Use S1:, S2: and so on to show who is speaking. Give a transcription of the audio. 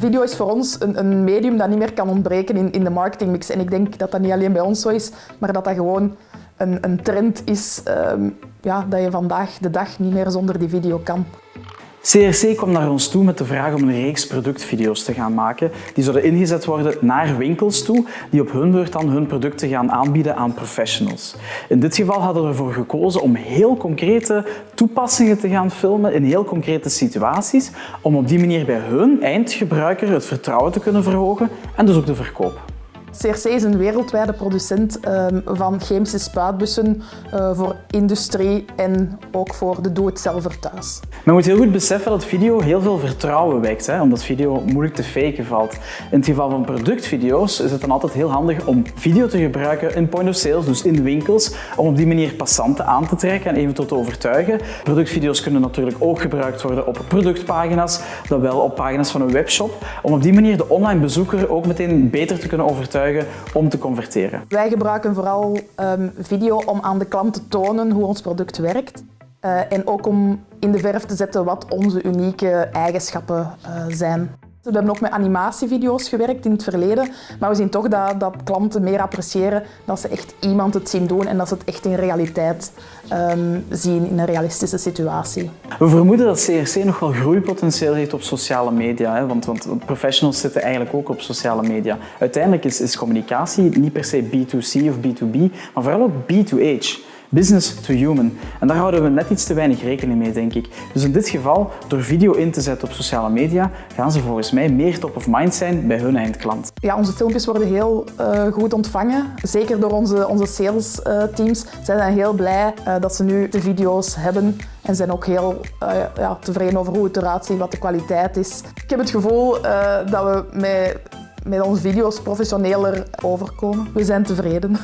S1: video is voor ons een, een, medium dat niet meer kan ontbreken in, in de marketingmix. En ik denk dat dat niet alleen bij ons zo is, maar dat dat gewoon een, een trend is um, ja, dat je vandaag de dag niet meer zonder die video kan.
S2: CRC kwam naar ons toe met de vraag om een reeks productvideo's te gaan maken. Die zouden ingezet worden naar winkels toe, die op hun beurt dan hun producten gaan aanbieden aan professionals. In dit geval hadden we ervoor gekozen om heel concrete toepassingen te gaan filmen in heel concrete situaties, om op die manier bij hun eindgebruiker het vertrouwen te kunnen verhogen en dus ook de verkoop.
S1: CRC is een wereldwijde producent ehm, van chemische spuitbussen uh, voor industrie en ook voor de doe-het-zelver thuis.
S2: Men moet heel goed beseffen dat video heel veel vertrouwen wekt, hè, omdat video moeilijk te faken valt. In het geval van productvideo's is het dan altijd heel handig om video te gebruiken in point of sales, dus in winkels, om op die manier passanten aan te trekken en eventueel te overtuigen. Productvideo's kunnen natuurlijk ook gebruikt worden op productpagina's, dan wel op pagina's van een webshop, om op die manier de online bezoeker ook meteen beter te kunnen om te converteren.
S1: Wij gebruiken vooral um, video om aan de klant te tonen hoe ons product werkt. Uh, en ook om in de verf te zetten wat onze unieke eigenschappen uh, zijn. We hebben ook met animatievideo's gewerkt in het verleden, maar we zien toch dat, dat klanten meer appreciëren dat ze echt iemand het zien doen en dat ze het echt in realiteit um, zien, in een realistische situatie.
S2: We vermoeden dat CRC nog wel groeipotentieel heeft op sociale media, hè? Want, want, professionals zitten eigenlijk ook op sociale media. Uiteindelijk is, is communicatie niet per se B2C of B2B, maar vooral ook B2H business to human. En daar houden we net iets te weinig rekening mee, denk ik. Dus in dit geval, door video in te zetten op sociale media, gaan ze volgens mij meer top of mind zijn bij hun eindklant.
S1: Ja, onze filmpjes worden heel uh, goed ontvangen. Zeker door onze, onze sales uh, teams. Zij zijn heel blij uh, dat ze nu de video's hebben en zijn ook heel ja, tevreden over hoe het eruit ziet, wat de kwaliteit is. Ik heb het gevoel dat we met, met onze video's professioneler overkomen. We zijn tevreden.